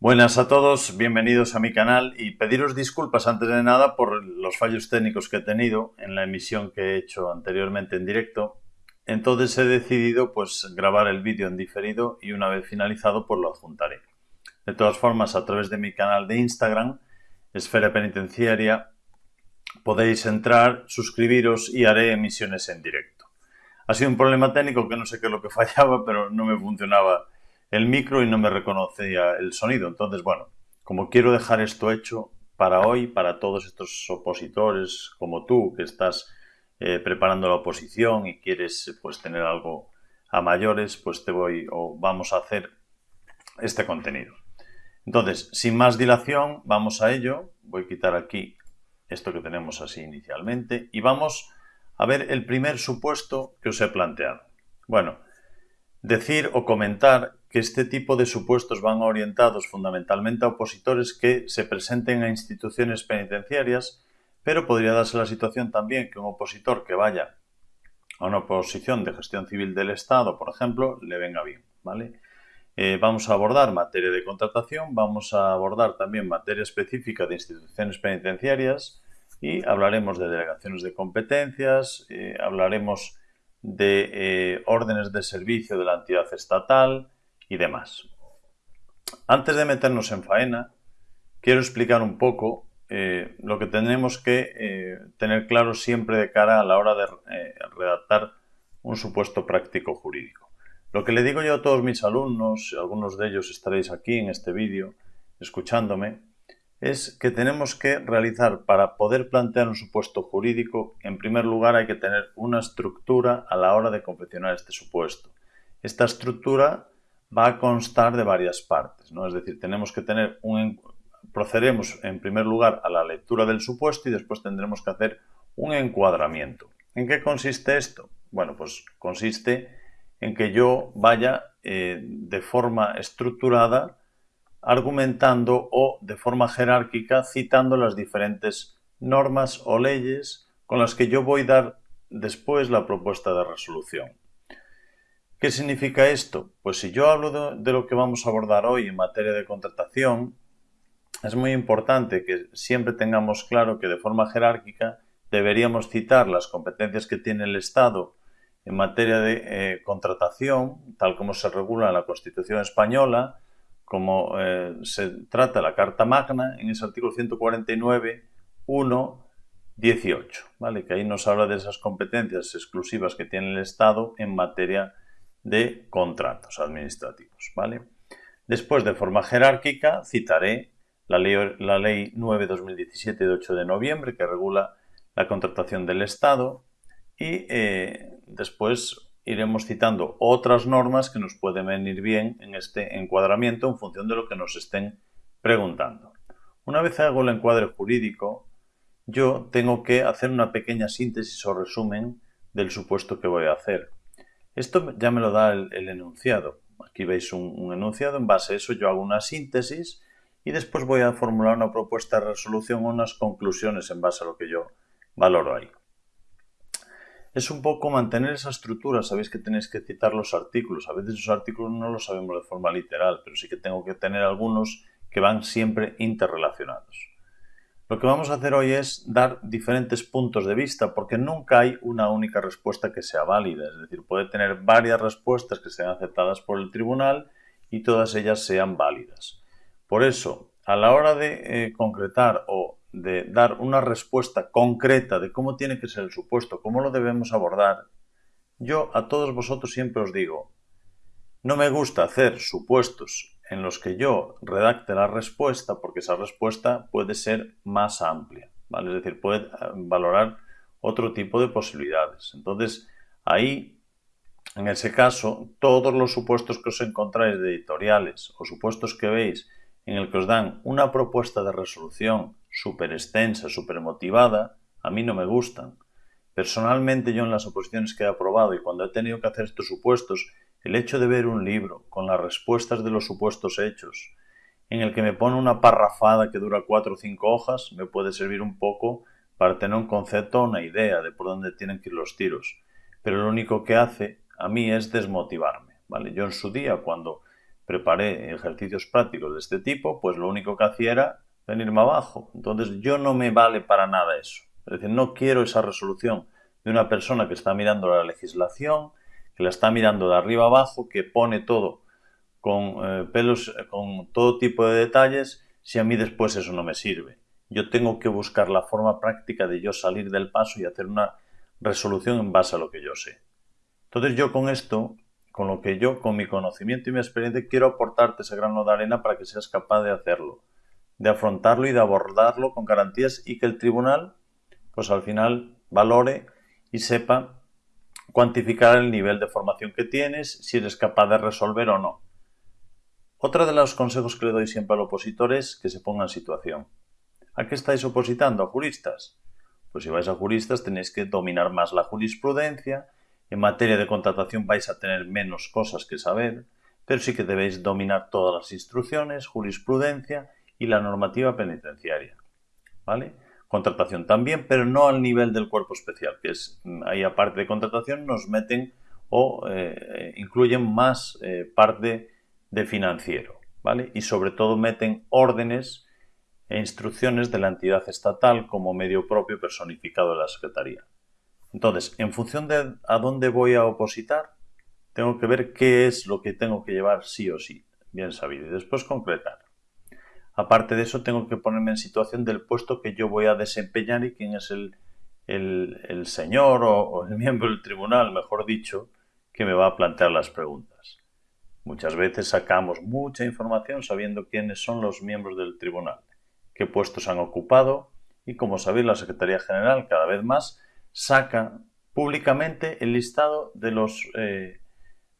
Buenas a todos, bienvenidos a mi canal y pediros disculpas antes de nada por los fallos técnicos que he tenido en la emisión que he hecho anteriormente en directo. Entonces he decidido pues grabar el vídeo en diferido y una vez finalizado pues lo adjuntaré. De todas formas, a través de mi canal de Instagram, Esfera Penitenciaria, podéis entrar, suscribiros y haré emisiones en directo. Ha sido un problema técnico que no sé qué es lo que fallaba, pero no me funcionaba el micro y no me reconocía el sonido. Entonces, bueno, como quiero dejar esto hecho para hoy, para todos estos opositores como tú, que estás eh, preparando la oposición y quieres pues tener algo a mayores, pues te voy o vamos a hacer este contenido. Entonces, sin más dilación, vamos a ello. Voy a quitar aquí esto que tenemos así inicialmente y vamos a ver el primer supuesto que os he planteado. Bueno, decir o comentar que este tipo de supuestos van orientados fundamentalmente a opositores que se presenten a instituciones penitenciarias, pero podría darse la situación también que un opositor que vaya a una oposición de gestión civil del Estado, por ejemplo, le venga bien, ¿vale? Eh, vamos a abordar materia de contratación, vamos a abordar también materia específica de instituciones penitenciarias y hablaremos de delegaciones de competencias, eh, hablaremos de eh, órdenes de servicio de la entidad estatal, y demás. Antes de meternos en faena, quiero explicar un poco eh, lo que tenemos que eh, tener claro siempre de cara a la hora de eh, redactar un supuesto práctico jurídico. Lo que le digo yo a todos mis alumnos, algunos de ellos estaréis aquí en este vídeo escuchándome, es que tenemos que realizar para poder plantear un supuesto jurídico, en primer lugar hay que tener una estructura a la hora de confeccionar este supuesto. Esta estructura va a constar de varias partes, ¿no? Es decir, tenemos que tener un... procederemos en primer lugar a la lectura del supuesto y después tendremos que hacer un encuadramiento. ¿En qué consiste esto? Bueno, pues consiste en que yo vaya eh, de forma estructurada argumentando o de forma jerárquica citando las diferentes normas o leyes con las que yo voy a dar después la propuesta de resolución. ¿Qué significa esto? Pues si yo hablo de, lo que vamos a abordar hoy en materia de contratación, es muy importante que siempre tengamos claro que de forma jerárquica deberíamos citar las competencias que tiene el Estado en materia de eh, contratación, tal como se regula en la Constitución española, como eh, se trata la Carta Magna en ese artículo 149, 1, 18, ¿vale? que ahí nos habla de esas competencias exclusivas que tiene el Estado en materia de contratos administrativos. ¿vale? Después, de forma jerárquica, citaré la ley, la ley 9-2017 de 8 de noviembre que regula la contratación del Estado y eh, después iremos citando otras normas que nos pueden venir bien en este encuadramiento en función de lo que nos estén preguntando. Una vez hago el encuadre jurídico, yo tengo que hacer una pequeña síntesis o resumen del supuesto que voy a hacer. Esto ya me lo da el, enunciado. Aquí veis un, enunciado, en base a eso yo hago una síntesis y después voy a formular una propuesta de resolución o unas conclusiones en base a lo que yo valoro ahí. Es un poco mantener esa estructura, sabéis que tenéis que citar los artículos, a veces los artículos no los sabemos de forma literal, pero sí que tengo que tener algunos que van siempre interrelacionados. Lo que vamos a hacer hoy es dar diferentes puntos de vista porque nunca hay una única respuesta que sea válida. Es decir, puede tener varias respuestas que sean aceptadas por el tribunal y todas ellas sean válidas. Por eso, a la hora de eh, concretar o de dar una respuesta concreta de cómo tiene que ser el supuesto, cómo lo debemos abordar, yo a todos vosotros siempre os digo, no me gusta hacer supuestos en los que yo redacte la respuesta, porque esa respuesta puede ser más amplia, ¿vale? Es decir, puede eh, valorar otro tipo de posibilidades. Entonces, ahí, en ese caso, todos los supuestos que os encontráis de editoriales o supuestos que veis en el que os dan una propuesta de resolución súper extensa, súper motivada, a mí no me gustan. Personalmente yo en las oposiciones que he aprobado y cuando he tenido que hacer estos supuestos el hecho de ver un libro con las respuestas de los supuestos hechos, en el que me pone una parrafada que dura cuatro o cinco hojas, me puede servir un poco para tener un concepto o una idea de por dónde tienen que ir los tiros. Pero lo único que hace a mí es desmotivarme. ¿vale? Yo en su día, cuando preparé ejercicios prácticos de este tipo, pues lo único que hacía era venirme abajo. Entonces yo no me vale para nada eso. Es decir, no quiero esa resolución de una persona que está mirando la legislación, que la está mirando de arriba abajo, que pone todo con eh, pelos, con todo tipo de detalles, si a mí después eso no me sirve. Yo tengo que buscar la forma práctica de yo salir del paso y hacer una resolución en base a lo que yo sé. Entonces yo con esto, con lo que yo, con mi conocimiento y mi experiencia, quiero aportarte ese grano de arena para que seas capaz de hacerlo, de afrontarlo y de abordarlo con garantías y que el tribunal, pues al final, valore y sepa cuantificar el nivel de formación que tienes, si eres capaz de resolver o no. Otra de los consejos que le doy siempre al opositor es que se ponga en situación. ¿A qué estáis opositando? ¿A juristas? Pues si vais a juristas tenéis que dominar más la jurisprudencia, en materia de contratación vais a tener menos cosas que saber, pero sí que debéis dominar todas las instrucciones, jurisprudencia y la normativa penitenciaria. ¿Vale? Contratación también, pero no al nivel del cuerpo especial, que es mm, ahí aparte de contratación nos meten o eh, incluyen más eh, parte de financiero, ¿vale? Y sobre todo meten órdenes e instrucciones de la entidad estatal como medio propio personificado de la Secretaría. Entonces, en función de a dónde voy a opositar, tengo que ver qué es lo que tengo que llevar sí o sí, bien sabido, y después concretar. Aparte de eso, tengo que ponerme en situación del puesto que yo voy a desempeñar y quién es el, señor o, el miembro del tribunal, mejor dicho, que me va a plantear las preguntas. Muchas veces sacamos mucha información sabiendo quiénes son los miembros del tribunal, qué puestos han ocupado y, como sabéis, la Secretaría General cada vez más saca públicamente el listado de los eh,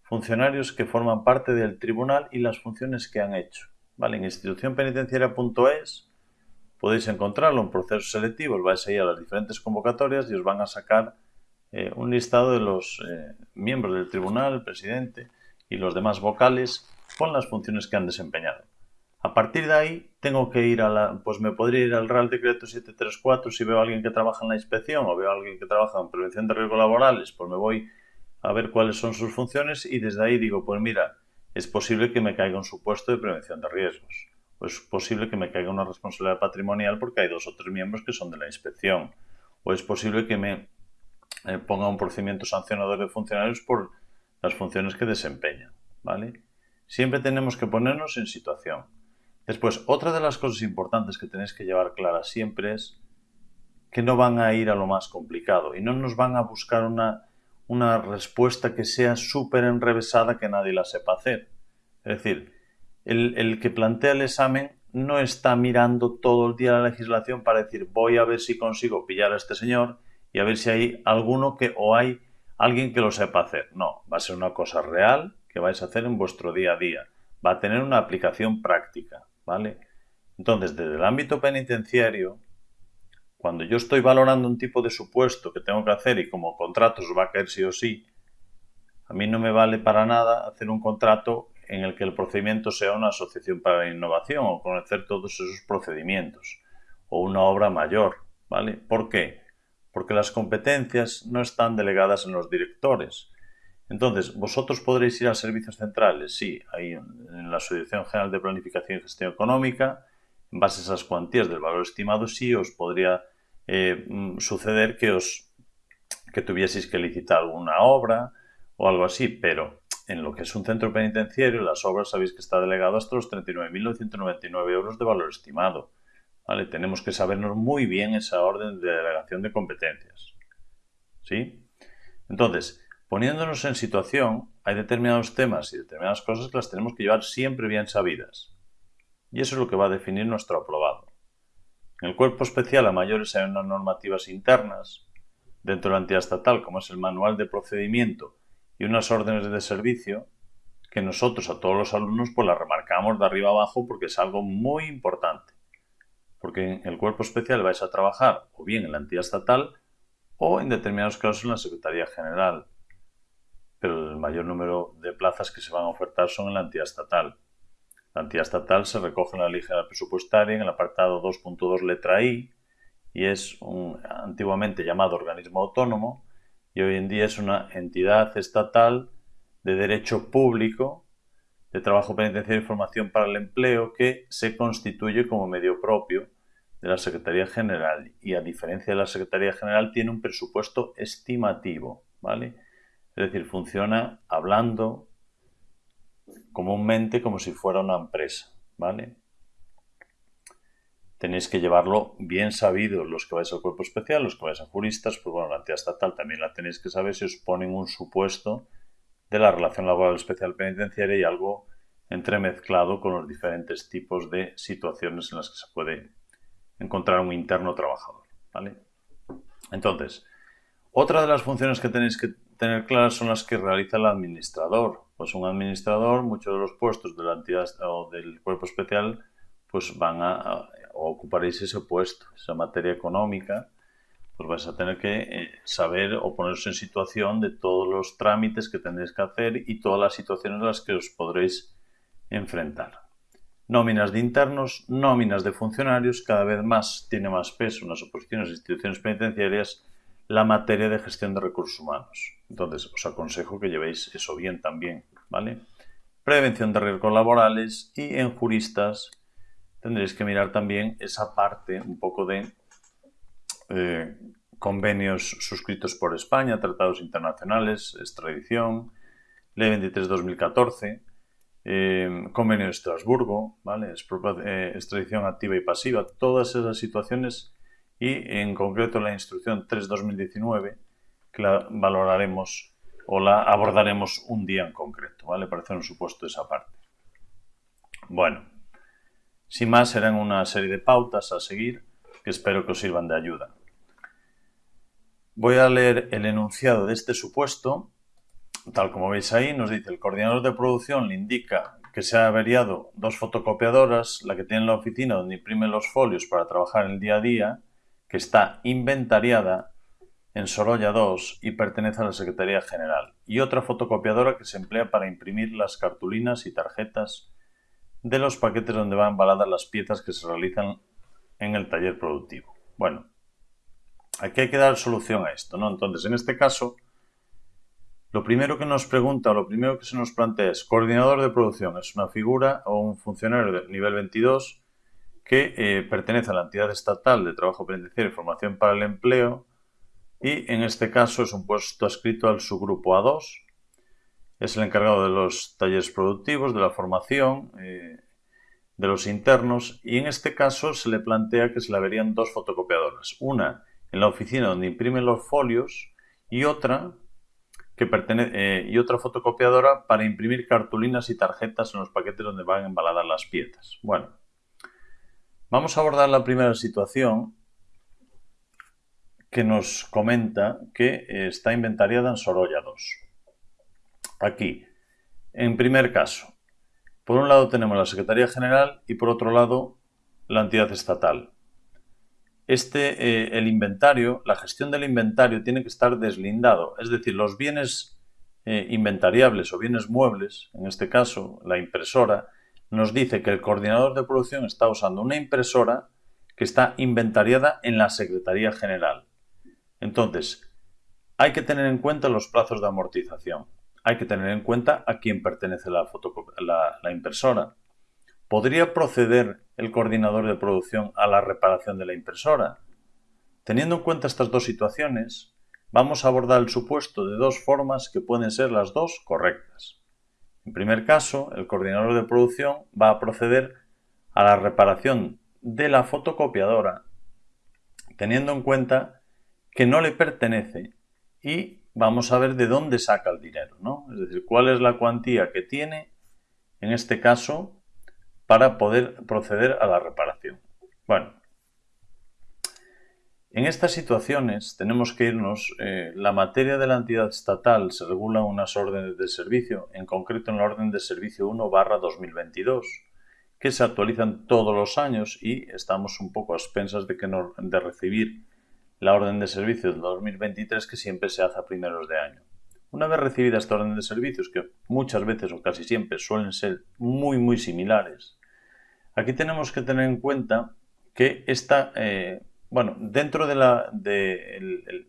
funcionarios que forman parte del tribunal y las funciones que han hecho. ¿Vale? En institucionpenitenciaria.es podéis encontrarlo, proceso selectivo, vais a ir a las diferentes convocatorias y os van a sacar eh, un listado de los eh, miembros del tribunal, el presidente y los demás vocales con las funciones que han desempeñado. A partir de ahí tengo que ir a la, pues me podría ir al Real Decreto 734 si veo a alguien que trabaja en la inspección o veo a alguien que trabaja en prevención de riesgos laborales, pues me voy a ver cuáles son sus funciones y desde ahí digo, pues mira, es posible que me caiga un supuesto de prevención de riesgos. O es posible que me caiga una responsabilidad patrimonial porque hay dos o tres miembros que son de la inspección. O es posible que me eh, ponga un procedimiento sancionador de funcionarios por las funciones que desempeñan. ¿vale? Siempre tenemos que ponernos en situación. Después, otra de las cosas importantes que tenéis que llevar clara siempre es que no van a ir a lo más complicado y no nos van a buscar una una respuesta que sea súper enrevesada que nadie la sepa hacer. Es decir, el, que plantea el examen no está mirando todo el día la legislación para decir voy a ver si consigo pillar a este señor y a ver si hay alguno que o hay alguien que lo sepa hacer. No, va a ser una cosa real que vais a hacer en vuestro día a día. Va a tener una aplicación práctica, ¿vale? Entonces, desde el ámbito penitenciario, cuando yo estoy valorando un tipo de supuesto que tengo que hacer y como contrato va a caer sí o sí, a mí no me vale para nada hacer un contrato en el que el procedimiento sea una asociación para la innovación o conocer todos esos procedimientos o una obra mayor, ¿vale? ¿Por qué? Porque las competencias no están delegadas en los directores. Entonces, vosotros podréis ir a servicios centrales, sí, ahí en la Asociación General de Planificación y Gestión Económica, en base a esas cuantías del valor estimado, sí os podría eh, mm, suceder que os que tuvieseis que licitar alguna obra o algo así, pero en lo que es un centro penitenciario, las obras sabéis que está delegado hasta los 39.999 euros de valor estimado. ¿Vale? Tenemos que sabernos muy bien esa orden de delegación de competencias. ¿Sí? Entonces, poniéndonos en situación, hay determinados temas y determinadas cosas que las tenemos que llevar siempre bien sabidas. Y eso es lo que va a definir nuestro aprobado. En el cuerpo especial a mayores hay unas normativas internas, dentro de la entidad estatal, como es el manual de procedimiento y unas órdenes de servicio, que nosotros a todos los alumnos pues las remarcamos de arriba abajo porque es algo muy importante. Porque en el cuerpo especial vais a trabajar o bien en la entidad estatal o en determinados casos en la Secretaría General. Pero el mayor número de plazas que se van a ofertar son en la entidad estatal. Entidad estatal se recoge en la ley general presupuestaria en el apartado 2.2 letra I y es un antiguamente llamado organismo autónomo y hoy en día es una entidad estatal de derecho público de Trabajo Penitenciario y Formación para el Empleo que se constituye como medio propio de la Secretaría General y a diferencia de la Secretaría General tiene un presupuesto estimativo, ¿vale? Es decir, funciona hablando comúnmente como si fuera una empresa, ¿vale? Tenéis que llevarlo bien sabido los que vais al cuerpo especial, los que vais a juristas, pues bueno, la entidad estatal también la tenéis que saber si os ponen un supuesto de la relación laboral especial penitenciaria y algo entremezclado con los diferentes tipos de situaciones en las que se puede encontrar un interno trabajador. ¿vale? Entonces, otra de las funciones que tenéis que tener claras son las que realiza el administrador. Pues un administrador, muchos de los puestos de la entidad o del cuerpo especial, pues van a, ocuparéis ese puesto, esa materia económica, pues vais a tener que eh, saber o poneros en situación de todos los trámites que tendréis que hacer y todas las situaciones en las que os podréis enfrentar. Nóminas de internos, nóminas de funcionarios, cada vez más tiene más peso en las oposiciones e instituciones penitenciarias la materia de gestión de recursos humanos. Entonces, os aconsejo que llevéis eso bien también, ¿vale? Prevención de riesgos laborales y en juristas tendréis que mirar también esa parte un poco de eh, convenios suscritos por España, tratados internacionales, extradición, Ley 23-2014, eh, convenio de Estrasburgo, ¿vale? Eh, extradición activa y pasiva, todas esas situaciones y en concreto la instrucción 3-2019 que la valoraremos o la abordaremos un día en concreto, ¿vale? Para hacer un supuesto de esa parte. Bueno, sin más serán una serie de pautas a seguir que espero que os sirvan de ayuda. Voy a leer el enunciado de este supuesto Tal como veis ahí, nos dice el coordinador de producción le indica que se ha averiado dos fotocopiadoras, la que tiene en la oficina donde imprime los folios para trabajar el día a día, que está inventariada en Sorolla 2 y pertenece a la Secretaría General, y otra fotocopiadora que se emplea para imprimir las cartulinas y tarjetas de los paquetes donde van embaladas las piezas que se realizan en el taller productivo. Bueno, aquí hay que dar solución a esto, ¿no? Entonces, en este caso, lo primero que nos pregunta, o lo primero que se nos plantea es, coordinador de producción, es una figura o un funcionario de nivel 22 que eh, pertenece a la entidad estatal de trabajo penitenciario y formación para el empleo y en este caso es un puesto adscrito al subgrupo A2. Es el encargado de los talleres productivos, de la formación, eh, de los internos y en este caso se le plantea que se le averían dos fotocopiadoras. Una en la oficina donde imprimen los folios y otra que pertenece, eh, y otra fotocopiadora para imprimir cartulinas y tarjetas en los paquetes donde van embaladas las piezas. Bueno, vamos a abordar la primera situación que nos comenta que eh, está inventariada en Sorolla 2. Aquí, en primer caso, por un lado tenemos la Secretaría General y por otro lado la entidad estatal este, eh, el inventario, la gestión del inventario tiene que estar deslindado. Es decir, los bienes eh, inventariables o bienes muebles, en este caso la impresora, nos dice que el coordinador de producción está usando una impresora que está inventariada en la Secretaría General. Entonces, hay que tener en cuenta los plazos de amortización. Hay que tener en cuenta a quién pertenece la, la impresora. ¿Podría proceder el coordinador de producción a la reparación de la impresora? Teniendo en cuenta estas dos situaciones, vamos a abordar el supuesto de dos formas que pueden ser las dos correctas. En primer caso, el coordinador de producción va a proceder a la reparación de la fotocopiadora teniendo en cuenta que no le pertenece y vamos a ver de dónde saca el dinero, ¿no? Es decir, cuál es la cuantía que tiene, en este caso, para poder proceder a la reparación. Bueno, en estas situaciones tenemos que irnos, eh, la materia de la entidad estatal se regula unas órdenes de servicio, en concreto en la orden de servicio 1 barra 2022, que se actualizan todos los años y estamos un poco a expensas de, que de recibir la orden de servicio del 2023 que siempre se hace a primeros de año. Una vez recibida esta orden de servicios, que muchas veces o casi siempre suelen ser muy muy similares Aquí tenemos que tener en cuenta que esta, eh, bueno, dentro del de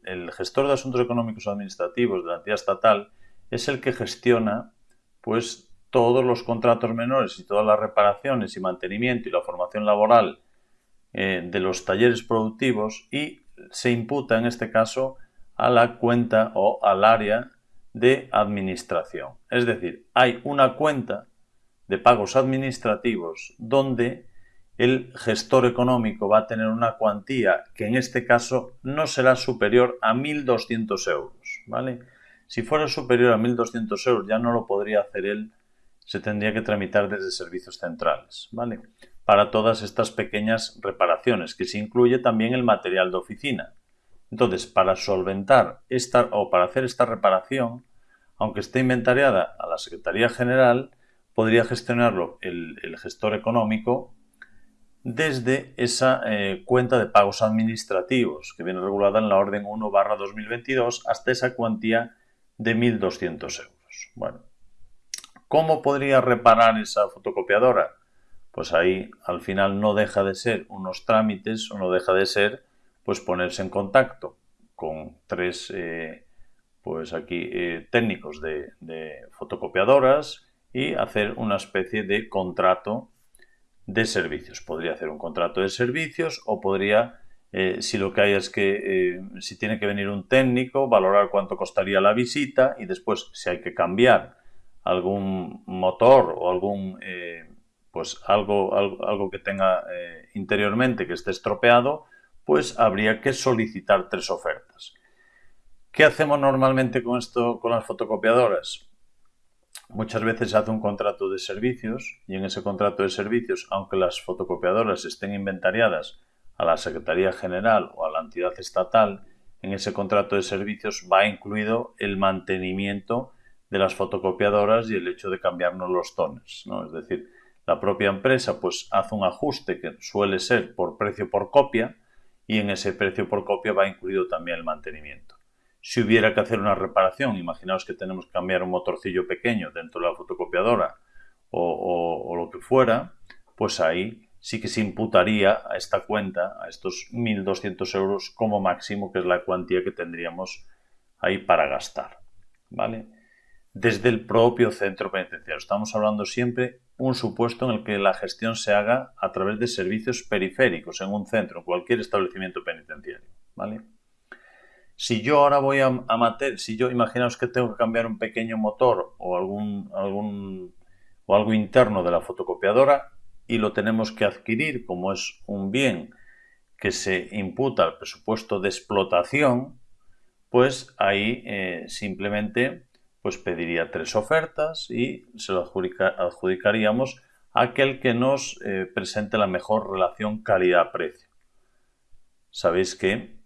el, gestor de asuntos económicos o administrativos de la entidad estatal es el que gestiona, pues, todos los contratos menores y todas las reparaciones y mantenimiento y la formación laboral eh, de los talleres productivos y se imputa en este caso a la cuenta o al área de administración. Es decir, hay una cuenta de pagos administrativos donde el gestor económico va a tener una cuantía que en este caso no será superior a 1.200 euros. ¿vale? Si fuera superior a 1.200 euros ya no lo podría hacer él, se tendría que tramitar desde servicios centrales. ¿vale? Para todas estas pequeñas reparaciones, que se incluye también el material de oficina. Entonces, para solventar esta o para hacer esta reparación, aunque esté inventariada a la Secretaría General, podría gestionarlo el, gestor económico desde esa eh, cuenta de pagos administrativos que viene regulada en la Orden 1 barra 2022 hasta esa cuantía de 1.200 euros. Bueno, ¿cómo podría reparar esa fotocopiadora? Pues ahí al final no deja de ser unos trámites o no deja de ser pues ponerse en contacto con tres eh, pues aquí eh, técnicos de, fotocopiadoras y hacer una especie de contrato de servicios. Podría hacer un contrato de servicios o podría, eh, si lo que hay es que si tiene que venir un técnico, valorar cuánto costaría la visita y después si hay que cambiar algún motor o algún pues algo, algo, algo que tenga interiormente que esté estropeado, pues habría que solicitar tres ofertas. ¿Qué hacemos normalmente con esto, con las fotocopiadoras? Muchas veces se hace un contrato de servicios y en ese contrato de servicios, aunque las fotocopiadoras estén inventariadas a la Secretaría General o a la entidad estatal, en ese contrato de servicios va incluido el mantenimiento de las fotocopiadoras y el hecho de cambiarnos los tones. ¿no? Es decir, la propia empresa pues hace un ajuste que suele ser por precio por copia, y en ese precio por copia va incluido también el mantenimiento. Si hubiera que hacer una reparación, imaginaos que tenemos que cambiar un motorcillo pequeño dentro de la fotocopiadora o, lo que fuera, pues ahí sí que se imputaría a esta cuenta, a estos 1.200 euros como máximo, que es la cuantía que tendríamos ahí para gastar. ¿Vale? Desde el propio centro penitenciario. Estamos hablando siempre un supuesto en el que la gestión se haga a través de servicios periféricos en un centro, en cualquier establecimiento penitenciario. ¿vale? Si yo ahora voy a, a si yo imaginaos que tengo que cambiar un pequeño motor o algún, o algo interno de la fotocopiadora y lo tenemos que adquirir como es un bien que se imputa al presupuesto de explotación, pues ahí eh, simplemente pues pediría tres ofertas y se lo adjudicaríamos a aquel que nos eh, presente la mejor relación calidad-precio. Sabéis que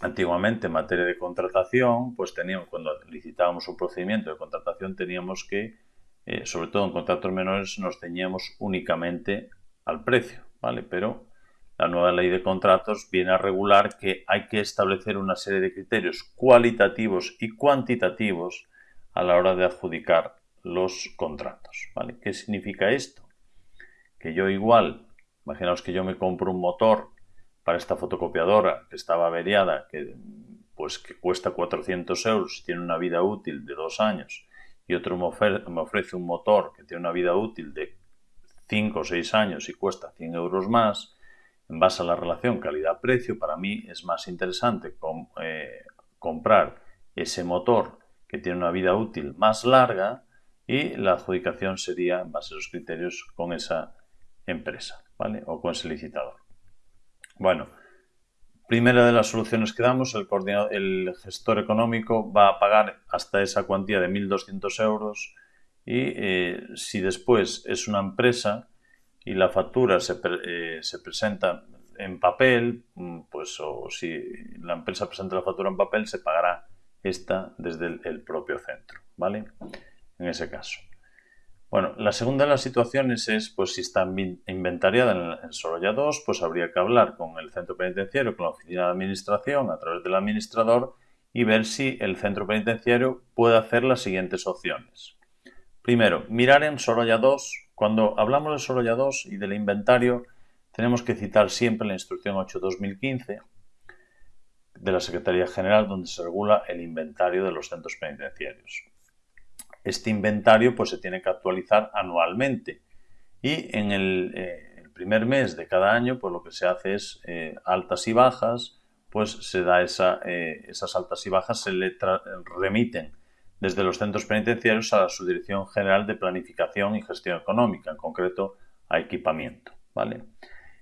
antiguamente en materia de contratación, pues teníamos, cuando licitábamos un procedimiento de contratación, teníamos que, eh, sobre todo en contratos menores, nos ceñíamos únicamente al precio, ¿vale? Pero la nueva ley de contratos viene a regular que hay que establecer una serie de criterios cualitativos y cuantitativos a la hora de adjudicar los contratos. ¿vale? ¿Qué significa esto? Que yo igual, imaginaos que yo me compro un motor para esta fotocopiadora que estaba averiada, que, pues, que cuesta 400 euros y tiene una vida útil de dos años, y otro me, ofrece un motor que tiene una vida útil de 5 o 6 años y cuesta 100 euros más, en base a la relación calidad-precio, para mí es más interesante eh, comprar ese motor que tiene una vida útil más larga y la adjudicación sería en base a los criterios con esa empresa, ¿vale? O con ese licitador. Bueno, primera de las soluciones que damos, el, el gestor económico va a pagar hasta esa cuantía de 1.200 euros y eh, si después es una empresa y la factura se, eh, se presenta en papel, mm, pues o si la empresa presenta la factura en papel, se pagará esta desde el, propio centro, ¿vale? En ese caso. Bueno, la segunda de las situaciones es, pues si está inventariada en, Sorolla 2, pues habría que hablar con el centro penitenciario, con la oficina de administración, a través del administrador, y ver si el centro penitenciario puede hacer las siguientes opciones. Primero, mirar en Sorolla 2. Cuando hablamos de Sorolla 2 y del inventario, tenemos que citar siempre la instrucción 8-2015, de la Secretaría General donde se regula el inventario de los centros penitenciarios. Este inventario pues se tiene que actualizar anualmente y en el, eh, primer mes de cada año pues lo que se hace es eh, altas y bajas, pues se da esa, eh, esas altas y bajas se le remiten desde los centros penitenciarios a la Subdirección General de Planificación y Gestión Económica, en concreto a equipamiento. ¿vale?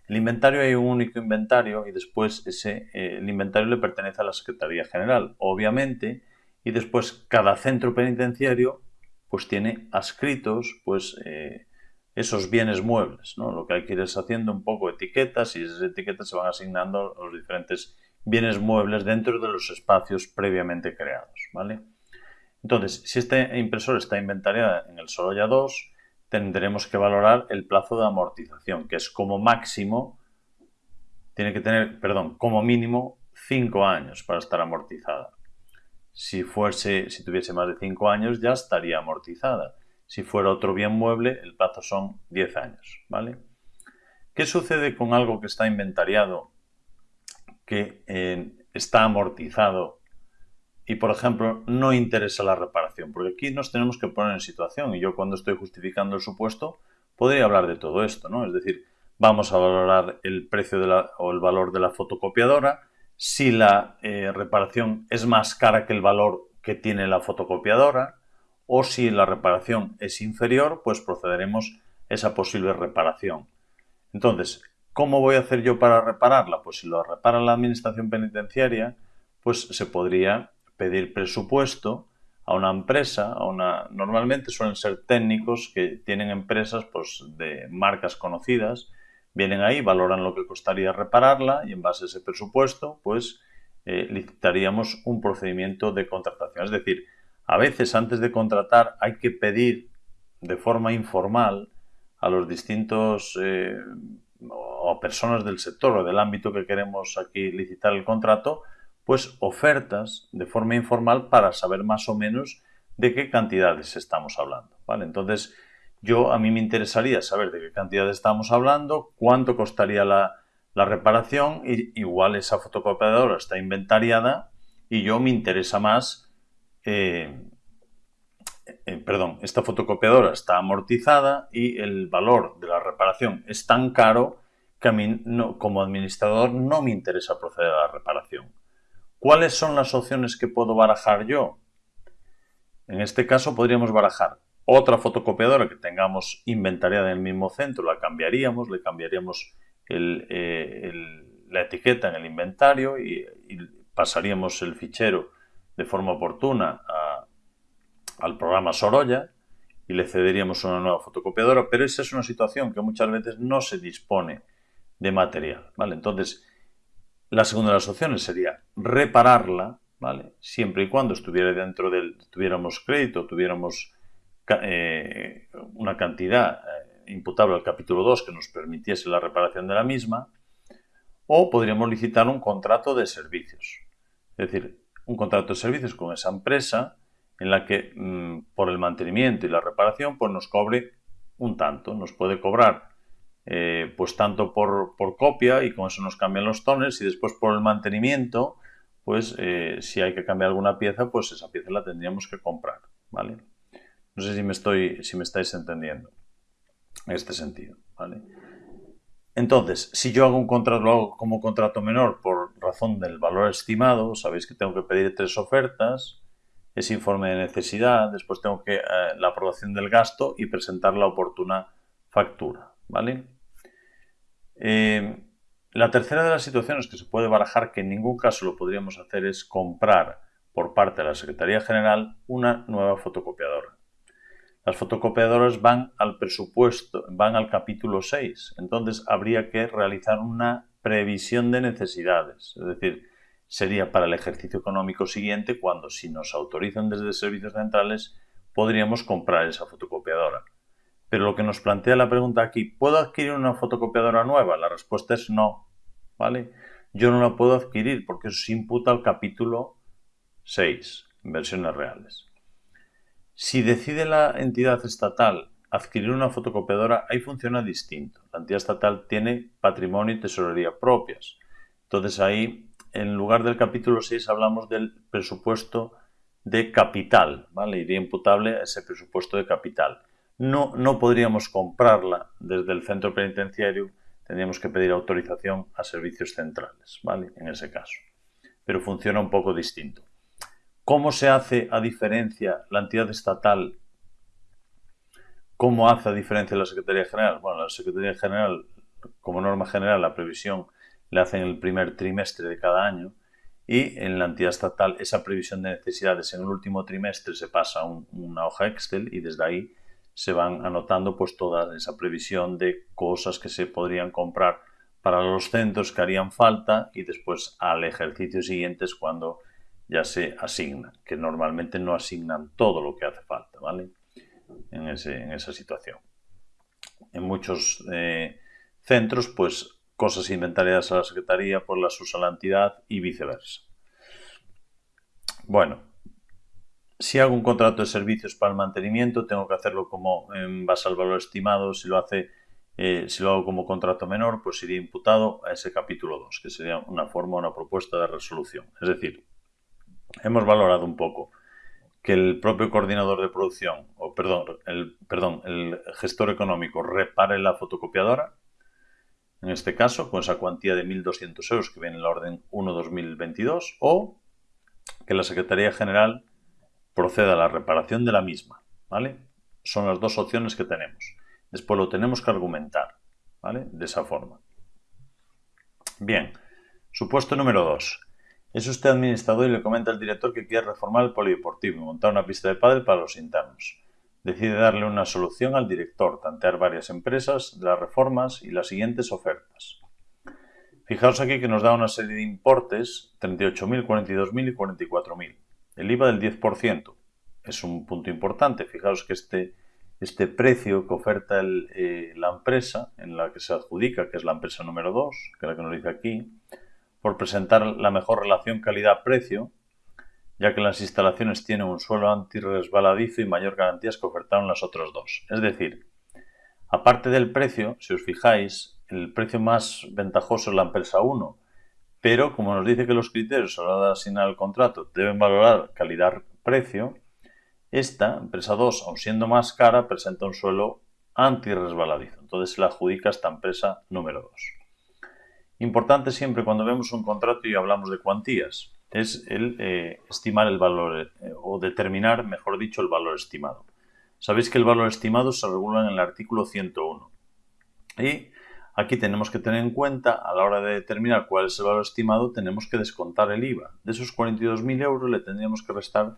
El inventario hay un único inventario y después ese, el inventario le pertenece a la Secretaría General, obviamente, y después cada centro penitenciario pues tiene adscritos pues eh, esos bienes muebles, ¿no? Lo que hay que ir es haciendo un poco etiquetas y esas etiquetas se van asignando a los diferentes bienes muebles dentro de los espacios previamente creados, ¿vale? Entonces, si esta impresora está inventariada en el Sorolla 2, tendremos que valorar el plazo de amortización, que es como máximo, tiene que tener, perdón, como mínimo 5 años para estar amortizada. Si, fuese, si tuviese más de 5 años ya estaría amortizada. Si fuera otro bien mueble, el plazo son 10 años. ¿vale? ¿Qué sucede con algo que está inventariado, que eh, está amortizado y, por ejemplo, no interesa la reparación? Porque aquí nos tenemos que poner en situación y yo cuando estoy justificando el supuesto podría hablar de todo esto, ¿no? Es decir, vamos a valorar el precio de la, o el valor de la fotocopiadora, si la eh, reparación es más cara que el valor que tiene la fotocopiadora o si la reparación es inferior, pues procederemos a esa posible reparación. Entonces, ¿cómo voy a hacer yo para repararla? Pues si lo repara la administración penitenciaria, pues se podría pedir presupuesto a una empresa, a una normalmente suelen ser técnicos que tienen empresas pues, de marcas conocidas vienen ahí, valoran lo que costaría repararla y en base a ese presupuesto, pues eh, licitaríamos un procedimiento de contratación. Es decir, a veces antes de contratar hay que pedir de forma informal a los distintos eh, o personas del sector o del ámbito que queremos aquí licitar el contrato, pues ofertas de forma informal para saber más o menos de qué cantidades estamos hablando. ¿vale? Entonces, yo a mí me interesaría saber de qué cantidad estamos hablando, cuánto costaría la, reparación, y igual esa fotocopiadora está inventariada y yo me interesa más, eh, eh, perdón, esta fotocopiadora está amortizada y el valor de la reparación es tan caro que a mí como administrador no me interesa proceder a la reparación. ¿Cuáles son las opciones que puedo barajar yo? En este caso podríamos barajar otra fotocopiadora que tengamos inventariada en el mismo centro, la cambiaríamos, le cambiaríamos eh, la etiqueta en el inventario y, pasaríamos el fichero de forma oportuna al programa Sorolla y le cederíamos una nueva fotocopiadora, pero esa es una situación que muchas veces no se dispone de material, ¿vale? Entonces, la segunda de las opciones sería repararla, ¿vale? Siempre y cuando estuviera dentro del, tuviéramos crédito, tuviéramos eh, una cantidad eh, imputable al capítulo 2 que nos permitiese la reparación de la misma, o podríamos licitar un contrato de servicios. Es decir, un contrato de servicios con esa empresa en la que mm, por el mantenimiento y la reparación pues nos cobre un tanto, nos puede cobrar eh, pues tanto por, por, copia y con eso nos cambian los tones y después por el mantenimiento pues si hay que cambiar alguna pieza pues esa pieza la tendríamos que comprar, ¿vale? No sé si me, estáis entendiendo en este sentido. ¿vale? Entonces, si yo hago un contrato, lo hago como contrato menor por razón del valor estimado, sabéis que tengo que pedir tres ofertas, ese informe de necesidad, después tengo que eh, la aprobación del gasto y presentar la oportuna factura. ¿vale? Eh, la tercera de las situaciones que se puede barajar, que en ningún caso lo podríamos hacer, es comprar por parte de la Secretaría General una nueva fotocopiadora. Las fotocopiadoras van al presupuesto, van al capítulo 6. Entonces habría que realizar una previsión de necesidades. Es decir, sería para el ejercicio económico siguiente cuando si nos autorizan desde servicios centrales podríamos comprar esa fotocopiadora. Pero lo que nos plantea la pregunta aquí, ¿puedo adquirir una fotocopiadora nueva? La respuesta es no. ¿Vale? Yo no la puedo adquirir porque eso se imputa al capítulo 6, versiones reales. Si decide la entidad estatal adquirir una fotocopiadora, ahí funciona distinto. La entidad estatal tiene patrimonio y tesorería propias. Entonces ahí, en lugar del capítulo 6, hablamos del presupuesto de capital, ¿vale? Iría imputable a ese presupuesto de capital. No, no podríamos comprarla desde el centro penitenciario, tendríamos que pedir autorización a servicios centrales, ¿vale? En ese caso. Pero funciona un poco distinto. ¿Cómo se hace a diferencia la entidad estatal? ¿Cómo hace a diferencia la Secretaría General? Bueno, la Secretaría General, como norma general, la previsión la hace en el primer trimestre de cada año y en la entidad estatal esa previsión de necesidades en el último trimestre se pasa una hoja Excel y desde ahí se van anotando pues toda esa previsión de cosas que se podrían comprar para los centros que harían falta y después al ejercicio siguiente es cuando ya se asignan, que normalmente no asignan todo lo que hace falta, ¿vale? En, esa situación. En muchos eh, centros, pues cosas inventariadas a la Secretaría, pues las usa la entidad y viceversa. Bueno, si hago un contrato de servicios para el mantenimiento, tengo que hacerlo como en base al valor estimado. Si lo hace, eh, si lo hago como contrato menor, pues iría imputado a ese capítulo 2, que sería una forma, una propuesta de resolución. Es decir, hemos valorado un poco que el propio coordinador de producción, o perdón, el, perdón, el gestor económico repare la fotocopiadora, en este caso, con esa cuantía de 1.200 euros que viene en la orden 1-2022, o que la Secretaría General proceda a la reparación de la misma, ¿vale? Son las dos opciones que tenemos. Después lo tenemos que argumentar, ¿vale? De esa forma. Bien, supuesto número 2. Es usted administrador y le comenta al director que quiere reformar el polideportivo y montar una pista de pádel para los internos. Decide darle una solución al director, tantear varias empresas las reformas y las siguientes ofertas. Fijaos aquí que nos da una serie de importes, 38.000, 42.000 y 44.000 el IVA del 10% es un punto importante. Fijaos que este, este precio que oferta eh, la empresa en la que se adjudica, que es la empresa número 2, que es la que nos dice aquí, por presentar la mejor relación calidad-precio, ya que las instalaciones tienen un suelo antirresbaladizo y mayor garantías que ofertaron las otras dos. Es decir, aparte del precio, si os fijáis, el precio más ventajoso es la empresa 1, pero como nos dice que los criterios a la hora de asignar el contrato deben valorar calidad-precio, esta, empresa 2, aun siendo más cara, presenta un suelo anti-resbaladizo. Entonces se la adjudica esta empresa número 2. Importante siempre cuando vemos un contrato y hablamos de cuantías, es el eh, estimar el valor eh, o determinar, mejor dicho, el valor estimado. Sabéis que el valor estimado se regula en el artículo 101. Y Aquí tenemos que tener en cuenta, a la hora de determinar cuál es el valor estimado, tenemos que descontar el IVA. De esos 42.000 euros le tendríamos que restar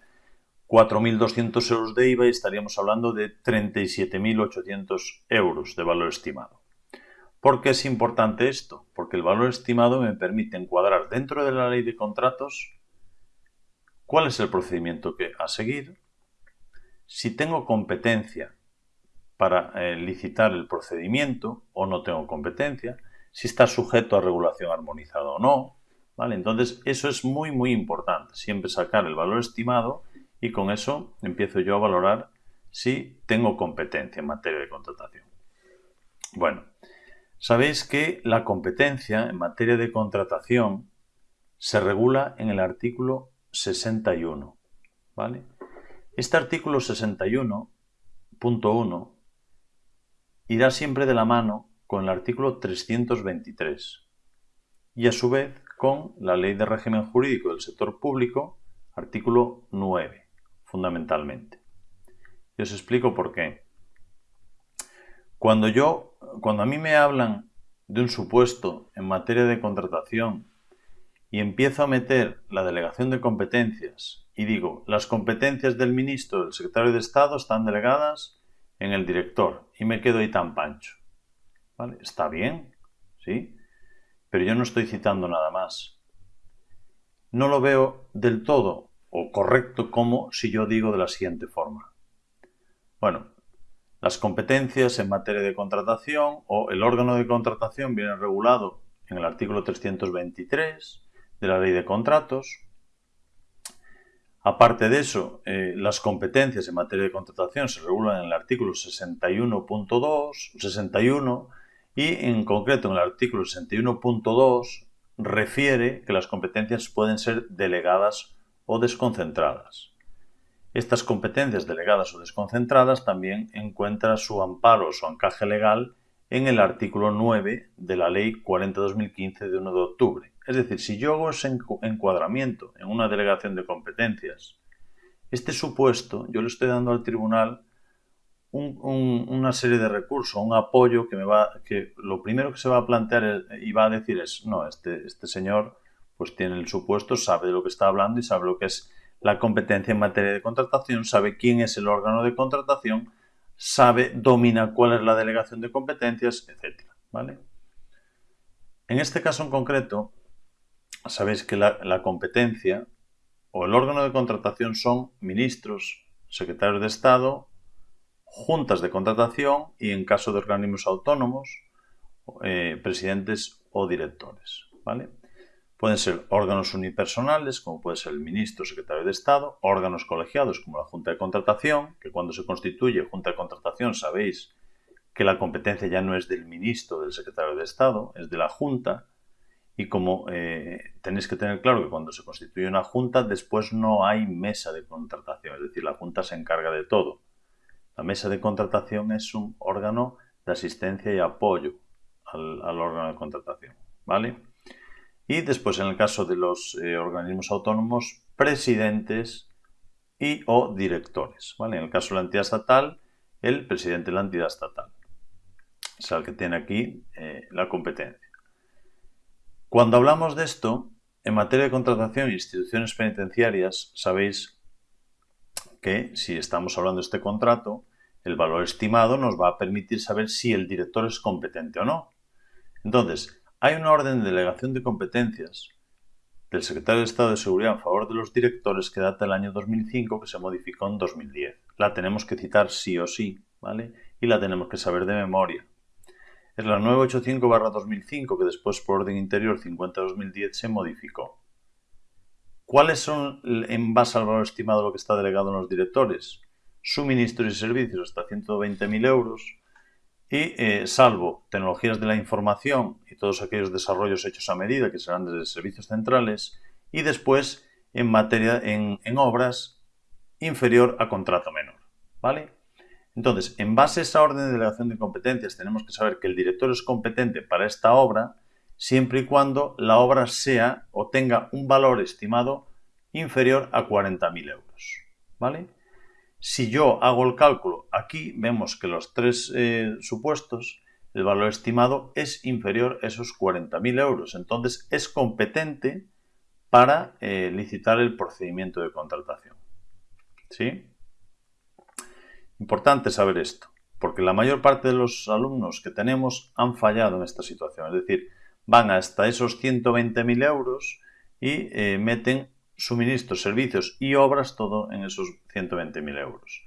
4.200 euros de IVA y estaríamos hablando de 37.800 euros de valor estimado. ¿Por qué es importante esto? Porque el valor estimado me permite encuadrar dentro de la ley de contratos cuál es el procedimiento que a seguir, si tengo competencia para eh, licitar el procedimiento o no tengo competencia, si está sujeto a regulación armonizada o no. ¿vale? Entonces, eso es muy, muy importante. Siempre sacar el valor estimado y con eso empiezo yo a valorar si tengo competencia en materia de contratación. Bueno, sabéis que la competencia en materia de contratación se regula en el artículo 61. ¿vale? Este artículo 61.1 irá siempre de la mano con el artículo 323 y a su vez con la Ley de Régimen Jurídico del Sector Público, artículo 9, fundamentalmente. Y os explico por qué. Cuando yo, cuando a mí me hablan de un supuesto en materia de contratación y empiezo a meter la delegación de competencias y digo, las competencias del ministro, del secretario de Estado están delegadas en el director y me quedo ahí tan pancho. ¿Vale? Está bien, ¿sí? Pero yo no estoy citando nada más. No lo veo del todo o correcto como si yo digo de la siguiente forma. Bueno, las competencias en materia de contratación o el órgano de contratación viene regulado en el artículo 323 de la ley de contratos Aparte de eso, eh, las competencias en materia de contratación se regulan en el artículo 61.2, 61 y en concreto en el artículo 61.2 refiere que las competencias pueden ser delegadas o desconcentradas. Estas competencias delegadas o desconcentradas también encuentran su amparo o su encaje legal en el artículo 9 de la Ley 40-2015 de 1 de octubre. Es decir, si yo hago ese encuadramiento en una delegación de competencias, este supuesto yo le estoy dando al tribunal una serie de recursos, un apoyo que me va, que lo primero que se va a plantear y va a decir es, no, este, este señor pues tiene el supuesto, sabe de lo que está hablando y sabe lo que es la competencia en materia de contratación, sabe quién es el órgano de contratación, sabe, domina cuál es la delegación de competencias, etc. ¿vale? En este caso en concreto, sabéis que la, competencia o el órgano de contratación son ministros, secretarios de Estado, juntas de contratación y en caso de organismos autónomos, eh, presidentes o directores. ¿vale? Pueden ser órganos unipersonales, como puede ser el ministro o secretario de Estado, órganos colegiados, como la Junta de Contratación, que cuando se constituye Junta de Contratación sabéis que la competencia ya no es del ministro o del secretario de Estado, es de la Junta, y como eh, tenéis que tener claro que cuando se constituye una Junta, después no hay mesa de contratación, es decir, la Junta se encarga de todo. La mesa de contratación es un órgano de asistencia y apoyo al, órgano de contratación, ¿vale? Y después, en el caso de los eh, organismos autónomos, presidentes y o directores, ¿vale? En el caso de la entidad estatal, el presidente de la entidad estatal. Es el que tiene aquí eh, la competencia. Cuando hablamos de esto, en materia de contratación e instituciones penitenciarias, sabéis que si estamos hablando de este contrato, el valor estimado nos va a permitir saber si el director es competente o no. Entonces, hay una orden de delegación de competencias del secretario de Estado de Seguridad en favor de los directores que data del año 2005 que se modificó en 2010. La tenemos que citar sí o sí, ¿vale? Y la tenemos que saber de memoria. Es la 985-2005 que después por orden interior 50-2010 se modificó. ¿Cuáles son, en base al valor estimado, lo que está delegado en los directores? Suministros y servicios hasta 120.000 euros y, eh, salvo tecnologías de la información y todos aquellos desarrollos hechos a medida que serán desde servicios centrales, y después en materia en, en obras inferior a contrato menor. ¿Vale? Entonces, en base a esa orden de delegación de competencias, tenemos que saber que el director es competente para esta obra siempre y cuando la obra sea o tenga un valor estimado inferior a 40.000 euros. ¿Vale? Si yo hago el cálculo, aquí vemos que los tres eh, supuestos, el valor estimado es inferior a esos 40.000 euros. Entonces es competente para eh, licitar el procedimiento de contratación. ¿Sí? Importante saber esto, porque la mayor parte de los alumnos que tenemos han fallado en esta situación. Es decir, van hasta esos 120.000 euros y eh, meten suministros, servicios y obras todo en esos 120.000 euros.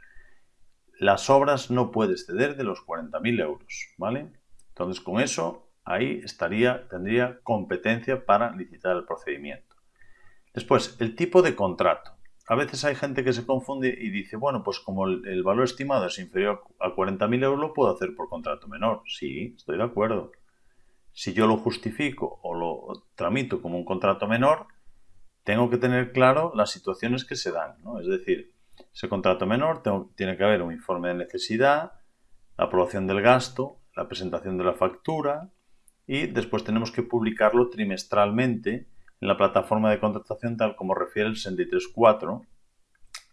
Las obras no puede exceder de los 40.000 euros, ¿vale? Entonces con eso ahí estaría, tendría competencia para licitar el procedimiento. Después, el tipo de contrato. A veces hay gente que se confunde y dice, bueno, pues como el, el valor estimado es inferior a 40.000 euros, lo puedo hacer por contrato menor. Sí, estoy de acuerdo si yo lo justifico o lo tramito como un contrato menor, tengo que tener claro las situaciones que se dan. ¿no? Es decir, ese contrato menor tiene que haber un informe de necesidad, la aprobación del gasto, la presentación de la factura y después tenemos que publicarlo trimestralmente en la plataforma de contratación tal como refiere el 63.4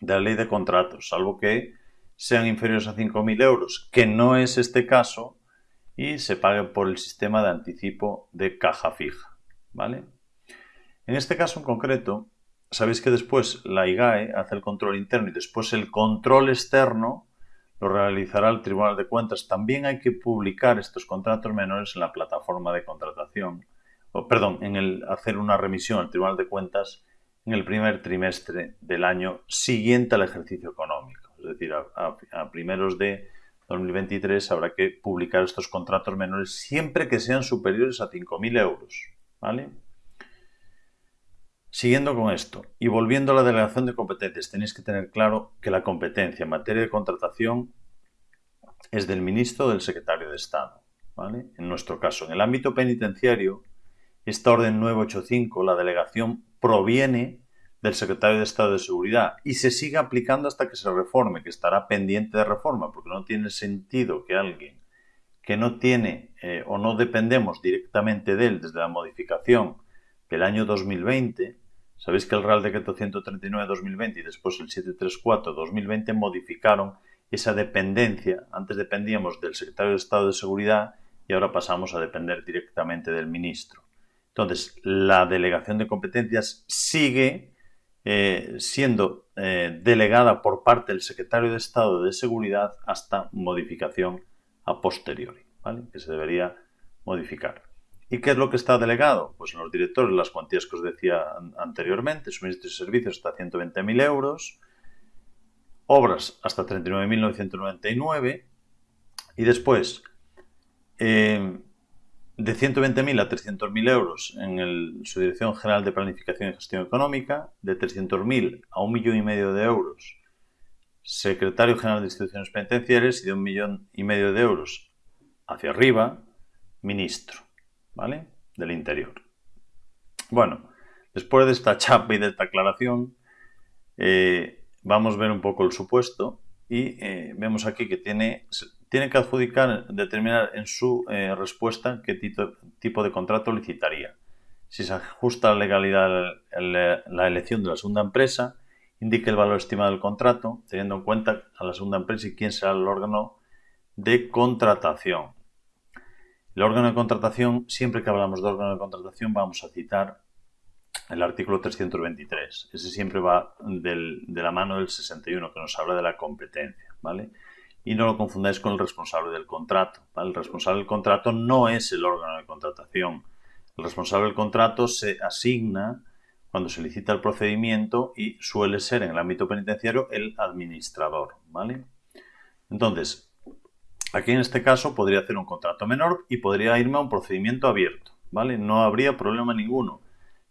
de la ley de contratos, salvo que sean inferiores a 5.000 euros, que no es este caso, y se pague por el sistema de anticipo de caja fija. ¿vale? En este caso en concreto, sabéis que después la IGAE hace el control interno y después el control externo lo realizará el Tribunal de Cuentas. También hay que publicar estos contratos menores en la plataforma de contratación, o, perdón, en el hacer una remisión al Tribunal de Cuentas en el primer trimestre del año siguiente al ejercicio económico, es decir, a primeros de 2023 habrá que publicar estos contratos menores siempre que sean superiores a 5.000 euros. ¿vale? Siguiendo con esto y volviendo a la delegación de competencias, tenéis que tener claro que la competencia en materia de contratación es del ministro o del secretario de Estado. ¿vale? En nuestro caso, en el ámbito penitenciario, esta orden 985, la delegación proviene del secretario de Estado de Seguridad y se sigue aplicando hasta que se reforme, que estará pendiente de reforma, porque no tiene sentido que alguien que no tiene eh, o no dependemos directamente de él desde la modificación del año 2020, sabéis que el Real Decreto 139-2020 y después el 734-2020 modificaron esa dependencia. Antes dependíamos del secretario de Estado de Seguridad y ahora pasamos a depender directamente del ministro. Entonces, la delegación de competencias sigue eh, siendo eh, delegada por parte del secretario de Estado de Seguridad hasta modificación a posteriori, que se debería modificar. ¿Y qué es lo que está delegado? Pues en los directores las cuantías que os decía anteriormente, suministros y servicios hasta 120.000 euros, obras hasta 39.999 y después eh, de 120.000 a 300.000 euros en su Dirección General de Planificación y Gestión Económica, de 300.000 a un millón y medio de euros, Secretario General de Instituciones Penitenciarias y de un millón y medio de euros hacia arriba, Ministro, ¿vale? Del Interior. Bueno, después de esta chapa y de esta aclaración, eh, vamos a ver un poco el supuesto y eh, vemos aquí que tiene tiene que adjudicar, determinar en su eh, respuesta qué tipo, de contrato licitaría. Si se ajusta a la legalidad la elección de la segunda empresa, indique el valor estimado del contrato, teniendo en cuenta a la segunda empresa y quién será el órgano de contratación. El órgano de contratación, siempre que hablamos de órgano de contratación, vamos a citar el artículo 323. Ese siempre va de la mano del 61, que nos habla de la competencia, ¿vale? y no lo confundáis con el responsable del contrato. El responsable del contrato no es el órgano de contratación. El responsable del contrato se asigna cuando se licita el procedimiento y suele ser en el ámbito penitenciario el administrador. ¿vale? Entonces, aquí en este caso podría hacer un contrato menor y podría irme a un procedimiento abierto. ¿vale? No habría problema ninguno.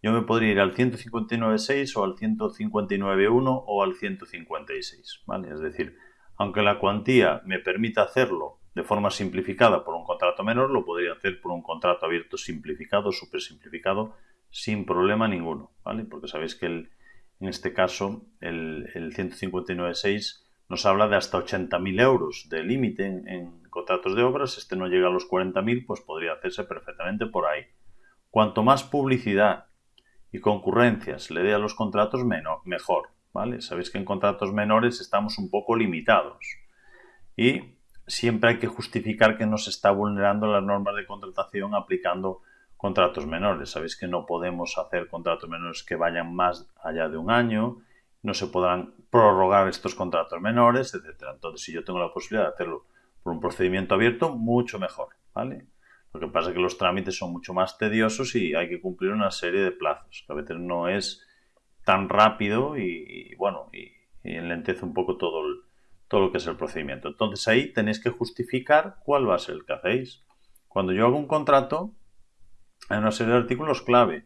Yo me podría ir al 159.6 o al 159.1 o al 156. ¿vale? Es decir, aunque la cuantía me permita hacerlo de forma simplificada por un contrato menor, lo podría hacer por un contrato abierto simplificado, súper simplificado, sin problema ninguno, ¿vale? Porque sabéis que en este caso el, el 159.6 nos habla de hasta 80.000 euros de límite en, contratos de obras. Este no llega a los 40.000, pues podría hacerse perfectamente por ahí. Cuanto más publicidad y concurrencias le dé a los contratos, mejor. ¿vale? Sabéis que en contratos menores estamos un poco limitados y siempre hay que justificar que no se está vulnerando las normas de contratación aplicando contratos menores. Sabéis que no podemos hacer contratos menores que vayan más allá de un año, no se podrán prorrogar estos contratos menores, etc. Entonces, si yo tengo la posibilidad de hacerlo por un procedimiento abierto, mucho mejor, ¿vale? Lo que pasa es que los trámites son mucho más tediosos y hay que cumplir una serie de plazos, que a veces no es tan rápido y, bueno, y, enlentece un poco todo, todo lo que es el procedimiento. Entonces ahí tenéis que justificar cuál va a ser el que hacéis. Cuando yo hago un contrato, hay una serie de artículos clave.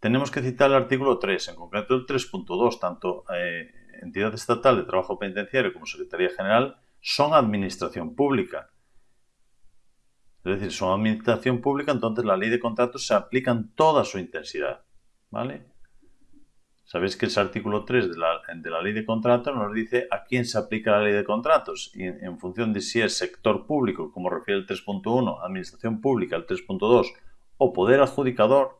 Tenemos que citar el artículo 3, en concreto el 3.2, tanto eh, entidad estatal de trabajo penitenciario como Secretaría General son administración pública. Es decir, son administración pública, entonces la ley de contratos se aplica en toda su intensidad. ¿Vale? Sabéis que ese artículo 3 de la, de la, ley de contratos nos dice a quién se aplica la ley de contratos y en, función de si es sector público, como refiere el 3.1, administración pública, el 3.2, o poder adjudicador,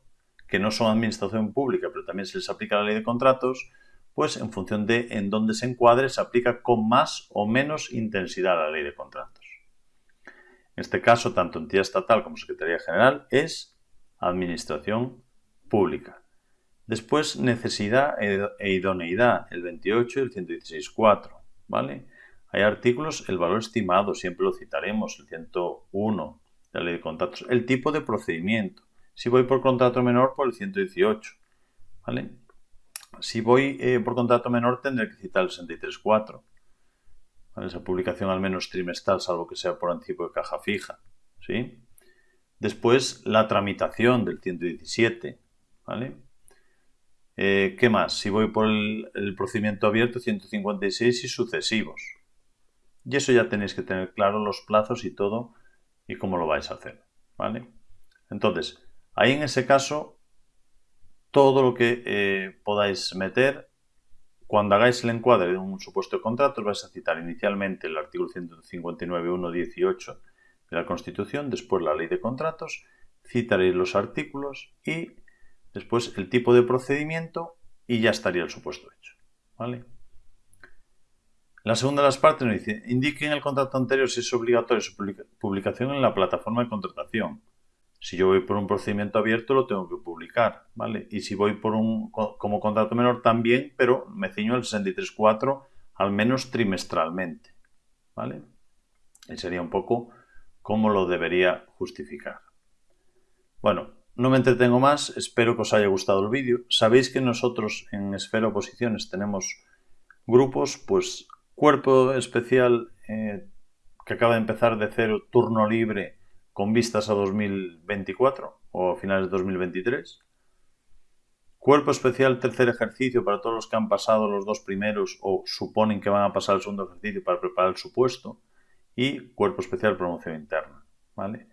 que no son administración pública, pero también se les aplica la ley de contratos, pues en función de en dónde se encuadre, se aplica con más o menos intensidad la ley de contratos. En este caso, tanto entidad estatal como Secretaría General es administración pública. Después, necesidad e, e idoneidad, el 28 y el 116.4, ¿vale? Hay artículos, el valor estimado, siempre lo citaremos, el 101 de la ley de contratos. El tipo de procedimiento. Si voy por contrato menor, por el 118, ¿vale? Si voy eh, por contrato menor, tendré que citar el 63.4. ¿vale? Esa publicación al menos trimestral, salvo que sea por anticipo de caja fija, ¿sí? Después, la tramitación del 117, ¿vale? Eh, ¿Qué más? Si voy por el, procedimiento abierto, 156 y sucesivos. Y eso ya tenéis que tener claro los plazos y todo y cómo lo vais a hacer. ¿Vale? Entonces, ahí en ese caso, todo lo que eh, podáis meter. Cuando hagáis el encuadre de un supuesto contrato, vais a citar inicialmente el artículo 159.1.18 de la Constitución, después la ley de contratos, citaréis los artículos y después el tipo de procedimiento y ya estaría el supuesto hecho. ¿vale? La segunda de las partes nos dice, indique en el contrato anterior si es obligatorio su publicación en la plataforma de contratación. Si yo voy por un procedimiento abierto, lo tengo que publicar, ¿vale? Y si voy por un como contrato menor también, pero me ciño al 63.4 al menos trimestralmente, ¿vale? Y sería un poco cómo lo debería justificar. Bueno, no me entretengo más, espero que os haya gustado el vídeo. Sabéis que nosotros en Esfera Oposiciones tenemos grupos, pues cuerpo especial eh, que acaba de empezar de cero, turno libre con vistas a 2024 o a finales de 2023. Cuerpo especial tercer ejercicio para todos los que han pasado los dos primeros o suponen que van a pasar el segundo ejercicio para preparar el supuesto. Y cuerpo especial promoción interna. ¿vale?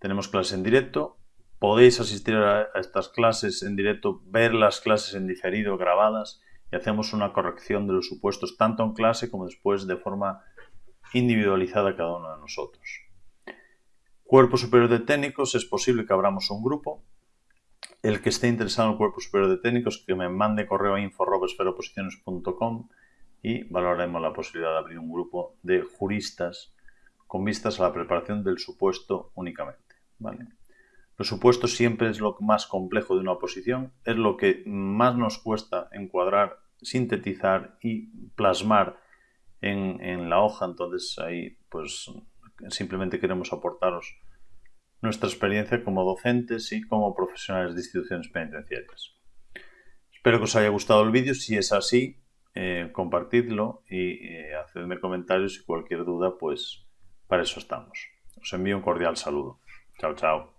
Tenemos clases en directo. Podéis asistir a estas clases en directo, ver las clases en diferido grabadas y hacemos una corrección de los supuestos tanto en clase como después de forma individualizada cada uno de nosotros. Cuerpo Superior de Técnicos, es posible que abramos un grupo. El que esté interesado en el Cuerpo Superior de Técnicos, que me mande correo a info.esferoposiciones.com y valoraremos la posibilidad de abrir un grupo de juristas con vistas a la preparación del supuesto únicamente. ¿vale? Los supuestos siempre es lo más complejo de una oposición, es lo que más nos cuesta encuadrar, sintetizar y plasmar en, en la hoja. Entonces ahí pues simplemente queremos aportaros nuestra experiencia como docentes y como profesionales de instituciones penitenciarias. Espero que os haya gustado el vídeo. Si es así, eh, compartidlo y eh, hacedme comentarios y cualquier duda, pues para eso estamos. Os envío un cordial saludo. Chao, chao.